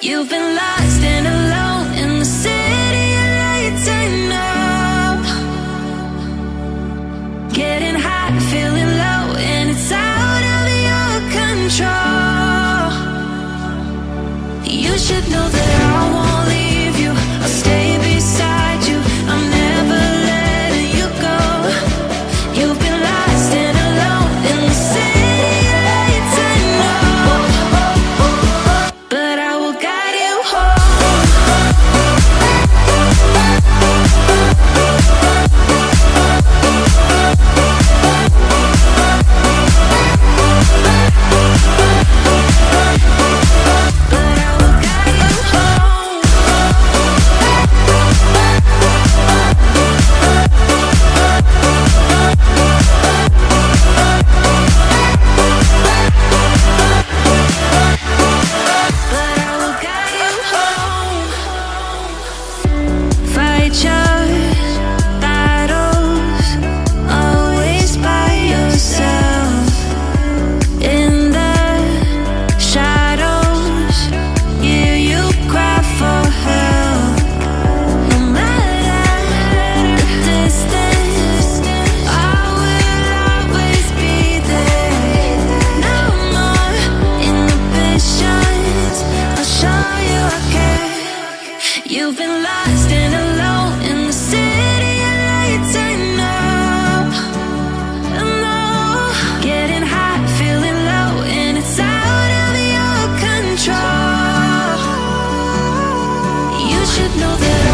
You've been lost and alone in the city of lights. I know. Getting high, feeling low, and it's out of your control. You should know that You've been lost and alone in the city lights. I. Getting high, feeling low, and it's out of your control. You should know that